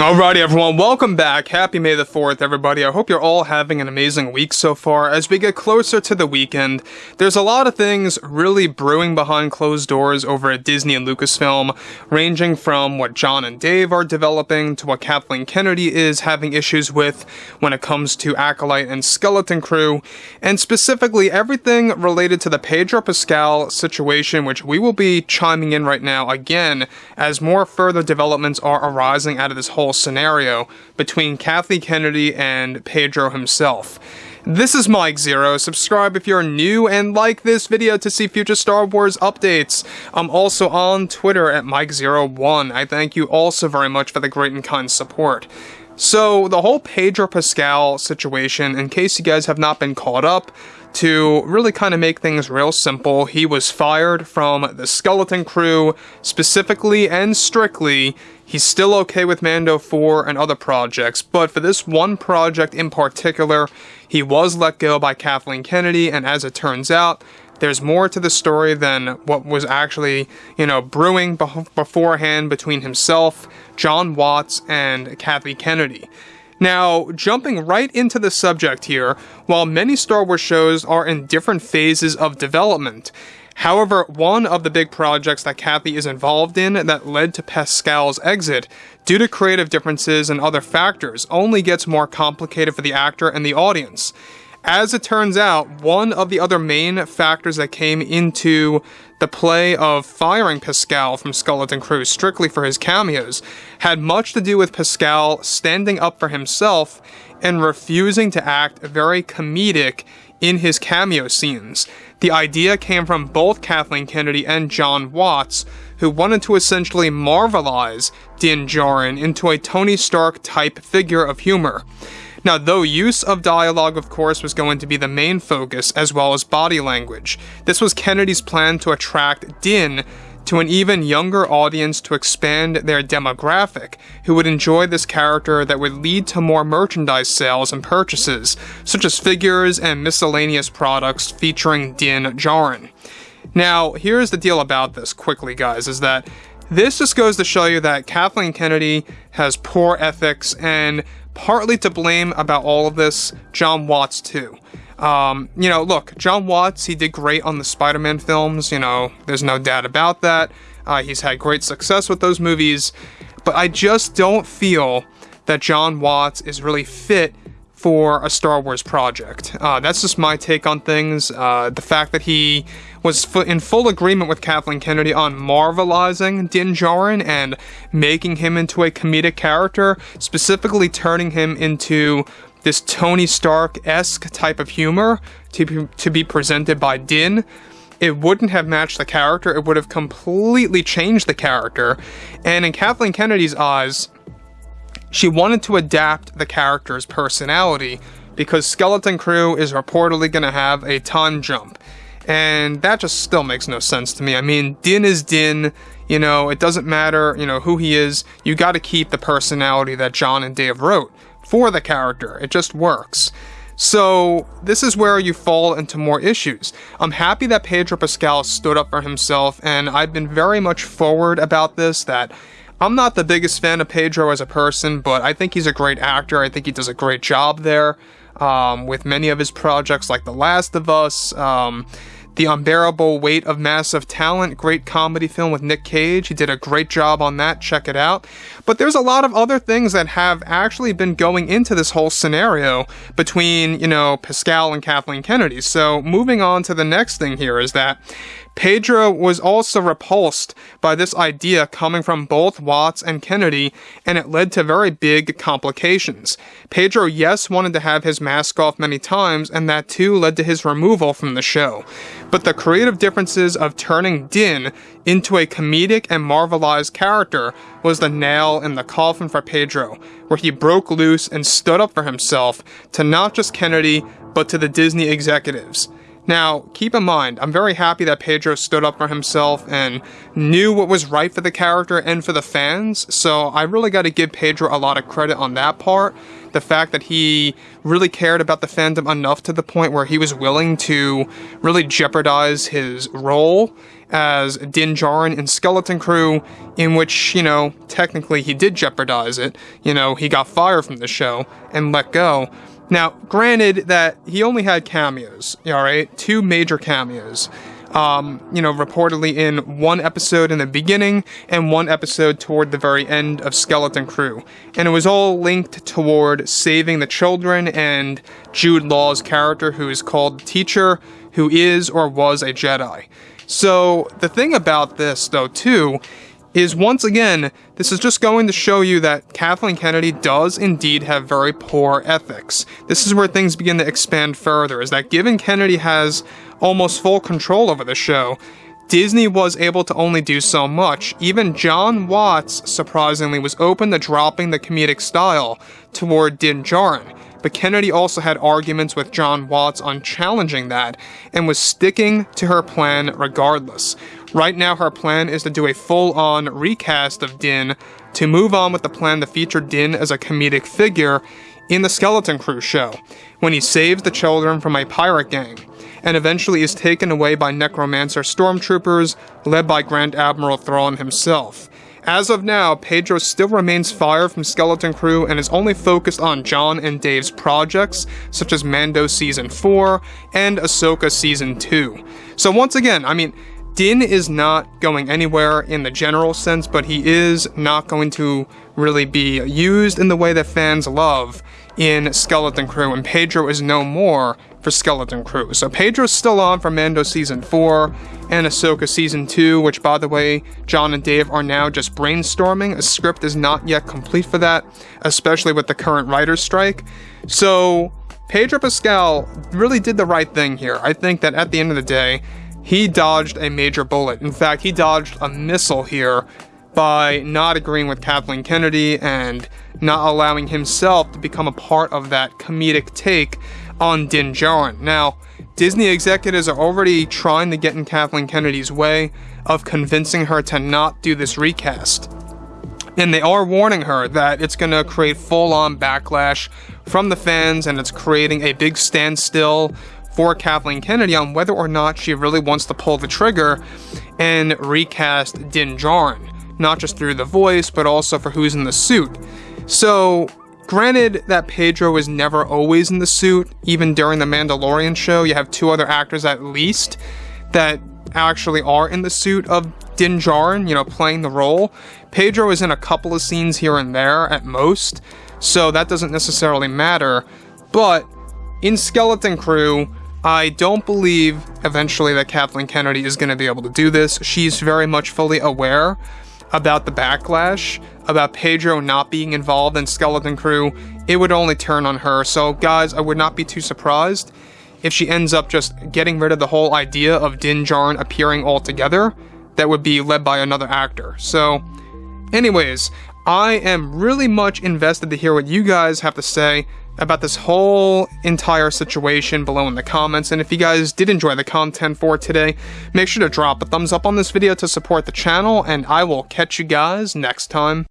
Alrighty everyone, welcome back. Happy May the 4th everybody. I hope you're all having an amazing week so far. As we get closer to the weekend, there's a lot of things really brewing behind closed doors over at Disney and Lucasfilm, ranging from what John and Dave are developing to what Kathleen Kennedy is having issues with when it comes to Acolyte and Skeleton Crew, and specifically everything related to the Pedro Pascal situation, which we will be chiming in right now again as more further developments are arising out of this whole scenario between Kathy Kennedy and Pedro himself. This is Mike Zero. Subscribe if you're new and like this video to see future Star Wars updates. I'm also on Twitter at Mike01. I thank you also very much for the great and kind support. So, the whole Pedro Pascal situation, in case you guys have not been caught up, to really kind of make things real simple, he was fired from the Skeleton Crew, specifically and strictly. He's still okay with Mando 4 and other projects, but for this one project in particular, he was let go by Kathleen Kennedy, and as it turns out, there's more to the story than what was actually, you know, brewing beforehand between himself, Jon Watts, and Kathy Kennedy. Now, jumping right into the subject here, while many Star Wars shows are in different phases of development, However, one of the big projects that Kathy is involved in that led to Pascal's exit, due to creative differences and other factors, only gets more complicated for the actor and the audience. As it turns out, one of the other main factors that came into the play of firing Pascal from Skeleton Crew strictly for his cameos had much to do with Pascal standing up for himself and refusing to act very comedic in his cameo scenes. The idea came from both Kathleen Kennedy and Jon Watts, who wanted to essentially marvelize Din Djarin into a Tony Stark type figure of humor. Now, though use of dialogue, of course, was going to be the main focus, as well as body language, this was Kennedy's plan to attract Din to an even younger audience to expand their demographic, who would enjoy this character that would lead to more merchandise sales and purchases, such as figures and miscellaneous products featuring Din Djarin. Now, here's the deal about this, quickly, guys, is that this just goes to show you that Kathleen Kennedy has poor ethics and partly to blame about all of this, Jon Watts too. Um, you know, look, Jon Watts, he did great on the Spider Man films, you know, there's no doubt about that. Uh, he's had great success with those movies, but I just don't feel that Jon Watts is really fit for a Star Wars project. Uh, that's just my take on things. Uh, the fact that he was in full agreement with Kathleen Kennedy on marvelizing Din Djarin and making him into a comedic character, specifically turning him into this Tony Stark-esque type of humor to be, to be presented by Din, it wouldn't have matched the character, it would have completely changed the character. And in Kathleen Kennedy's eyes, she wanted to adapt the character's personality because Skeleton Crew is reportedly going to have a time jump. And that just still makes no sense to me. I mean, Din is Din. You know, it doesn't matter, you know, who he is. You got to keep the personality that John and Dave wrote for the character. It just works. So, this is where you fall into more issues. I'm happy that Pedro Pascal stood up for himself, and I've been very much forward about this that I'm not the biggest fan of Pedro as a person, but I think he's a great actor. I think he does a great job there um, with many of his projects, like The Last of Us. Um, the Unbearable Weight of Massive Talent, great comedy film with Nick Cage. He did a great job on that. Check it out. But there's a lot of other things that have actually been going into this whole scenario between, you know, Pascal and Kathleen Kennedy. So moving on to the next thing here is that Pedro was also repulsed by this idea coming from both Watts and Kennedy, and it led to very big complications. Pedro, yes, wanted to have his mask off many times, and that too led to his removal from the show. But the creative differences of turning Din into a comedic and marvelized character was the nail in the coffin for Pedro, where he broke loose and stood up for himself to not just Kennedy, but to the Disney executives. Now, keep in mind, I'm very happy that Pedro stood up for himself and knew what was right for the character and for the fans, so I really got to give Pedro a lot of credit on that part. The fact that he really cared about the fandom enough to the point where he was willing to really jeopardize his role as Din Djarin in Skeleton Crew, in which, you know, technically he did jeopardize it. You know, he got fired from the show and let go. Now, granted that he only had cameos, alright? Two major cameos. Um, you know, reportedly in one episode in the beginning and one episode toward the very end of Skeleton Crew. And it was all linked toward saving the children and Jude Law's character, who is called Teacher, who is or was a Jedi. So, the thing about this, though, too, is once again, this is just going to show you that Kathleen Kennedy does indeed have very poor ethics. This is where things begin to expand further, is that given Kennedy has almost full control over the show, Disney was able to only do so much. Even Jon Watts, surprisingly, was open to dropping the comedic style toward Din Djarin. But Kennedy also had arguments with Jon Watts on challenging that and was sticking to her plan regardless. Right now, her plan is to do a full on recast of Din to move on with the plan to feature Din as a comedic figure in the Skeleton Crew show, when he saves the children from a pirate gang, and eventually is taken away by necromancer stormtroopers led by Grand Admiral Thrawn himself. As of now, Pedro still remains fired from Skeleton Crew and is only focused on John and Dave's projects, such as Mando Season 4 and Ahsoka Season 2. So once again, I mean, Din is not going anywhere in the general sense, but he is not going to really be used in the way that fans love in Skeleton Crew, and Pedro is no more for Skeleton Crew. So Pedro's still on for Mando Season 4 and Ahsoka Season 2, which by the way, John and Dave are now just brainstorming. A script is not yet complete for that, especially with the current writer's strike. So Pedro Pascal really did the right thing here. I think that at the end of the day, he dodged a major bullet. In fact, he dodged a missile here by not agreeing with Kathleen Kennedy and not allowing himself to become a part of that comedic take on Din Djarin. Now, Disney executives are already trying to get in Kathleen Kennedy's way of convincing her to not do this recast. And they are warning her that it's going to create full on backlash from the fans and it's creating a big standstill for Kathleen Kennedy on whether or not she really wants to pull the trigger and recast Din Djarin, not just through the voice, but also for who's in the suit. So, granted that Pedro is never always in the suit, even during the Mandalorian show, you have two other actors at least that actually are in the suit of Din Djarin, you know, playing the role. Pedro is in a couple of scenes here and there at most, so that doesn't necessarily matter. But in Skeleton Crew, I don't believe eventually that Kathleen Kennedy is going to be able to do this. She's very much fully aware about the backlash, about Pedro not being involved in Skeleton Crew. It would only turn on her. So, guys, I would not be too surprised if she ends up just getting rid of the whole idea of Din Djarin appearing altogether. That would be led by another actor. So, anyways, I am really much invested to hear what you guys have to say about this whole entire situation below in the comments. And if you guys did enjoy the content for today, make sure to drop a thumbs up on this video to support the channel, and I will catch you guys next time.